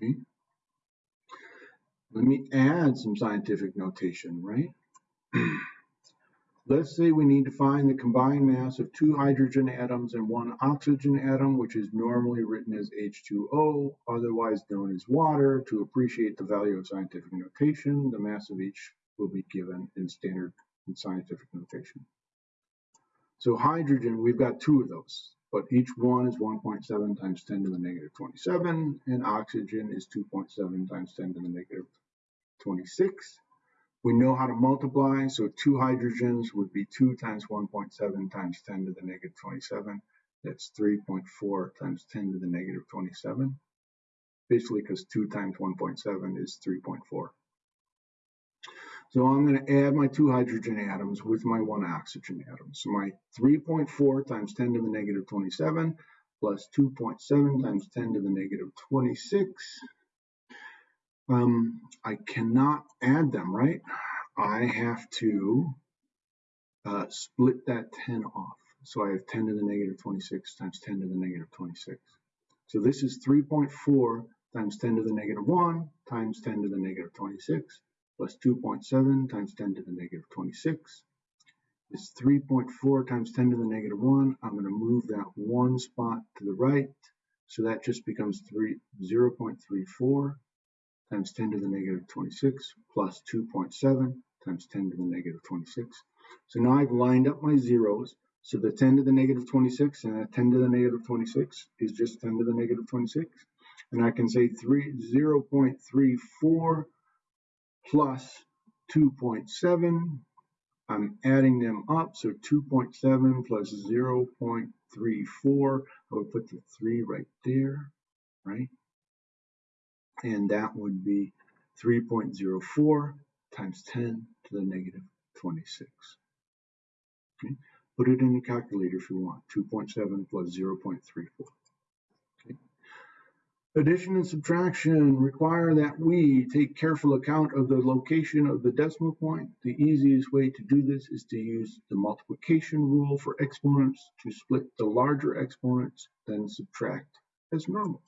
Okay. Let me add some scientific notation, right? Let's say we need to find the combined mass of two hydrogen atoms and one oxygen atom, which is normally written as H2O, otherwise known as water. To appreciate the value of scientific notation, the mass of each will be given in standard scientific notation. So hydrogen, we've got two of those, but each one is 1.7 times 10 to the negative 27, and oxygen is 2.7 times 10 to the negative 26. We know how to multiply, so two hydrogens would be 2 times 1.7 times 10 to the negative 27. That's 3.4 times 10 to the negative 27. Basically, because 2 times 1.7 is 3.4. So I'm going to add my two hydrogen atoms with my one oxygen atom. So my 3.4 times 10 to the negative 27 plus 2.7 times 10 to the negative 26 um, I cannot add them, right? I have to uh, split that 10 off. So I have 10 to the negative 26 times 10 to the negative 26. So this is 3.4 times 10 to the negative 1 times 10 to the negative 26 plus 2.7 times 10 to the negative 26 is 3.4 times 10 to the negative 1. I'm going to move that one spot to the right. So that just becomes 3, 0.34 times 10 to the negative 26 plus 2.7 times 10 to the negative 26. So now I've lined up my zeros. So the 10 to the negative 26 and the 10 to the negative 26 is just 10 to the negative 26. And I can say 3, 0.34 plus 2.7. I'm adding them up. So 2.7 plus 0.34. I would put the 3 right there, right? and that would be 3.04 times 10 to the negative 26. Okay. Put it in the calculator if you want, 2.7 plus 0.34. Addition and subtraction require that we take careful account of the location of the decimal point. The easiest way to do this is to use the multiplication rule for exponents to split the larger exponents, then subtract as normal.